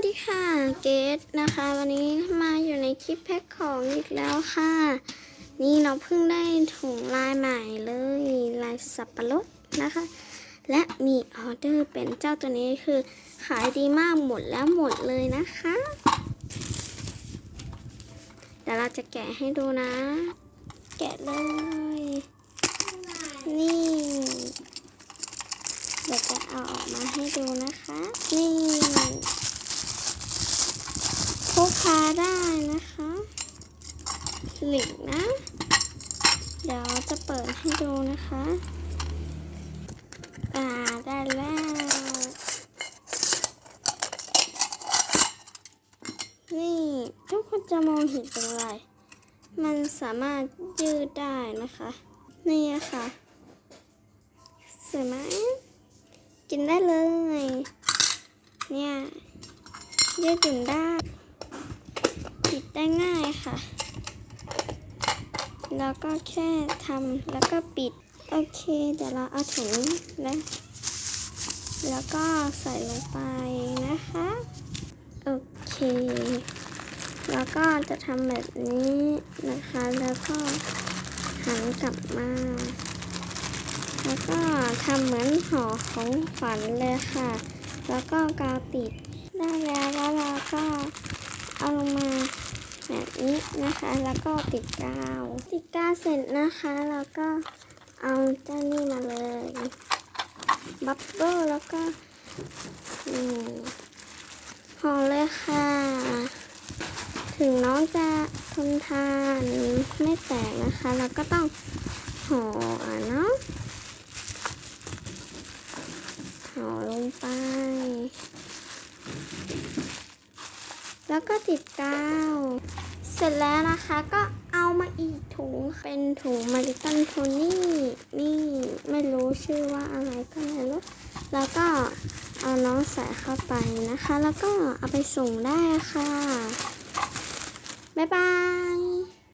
วัสดีค่ะ เกดนะคะ วันนี้มาอยู่ในคลิปแพ็คของอีกแล้วค่ะ นี่เราเพิ่งได้ถุงลายใหม่เลยลายสับปะรดนะคะ และมีออเดอร์เป็นเจ้าตัวนี้คือขายดีมากหมดแล้วหมดเลยนะคะเดี๋ยวเราจะแกะให้ดูนะ แกะเลย นี่เดี๋ยวจะเอาออกมาให้ดูนะคะ นี่ กพาได้นะคะหลิกนะ เดี๋ยวจะเปิดให้ดูนะคะ อ่าได้แล้วนี่ทุกคนจะมองเห็นเป็นอะไร มันสามารถยืดได้นะคะ นี่ค่ะสวยไหมกินได้เลย เนี่ยยืดหยุ่นได้ ได้ง่ายค่ะ แล้วก็แค่ทำแล้วก็ปิด โอเค เดี๋ยวเราเอาถุงแล้วแล้วก็ใส่ลงไปนะคะ โอเค แล้วก็จะทำแบบนี้นะคะ แล้วก็หันกลับมา แล้วก็ทำเหมือนห่อของขวัญเลยค่ะ แล้วก็กาวติดได้แล้วแล้วเราก็เอาลงมา นี้นะคะ แล้วก็ติดกาวติดกาวเสร็จนะคะแล้วก็เอาเจ้านี่มาเลยบับเบิ้ลแล้วก็ห่อเลยค่ะ ถึงน้องจะทนทานไม่แตกนะคะแล้วก็ต้องห่ออะเนาะห่อลงไป แล้วก็ติดกาว เสร็จแล้วนะคะก็เอามาอีกถุงเป็นถุงมาริตันโทนี่นี่ไม่รู้ชื่อว่าอะไรก็ไม่รู้แล้วก็เอาน้องใส่เข้าไปนะคะ แล้วก็เอาไปส่งได้ค่ะ บ๊ายบาย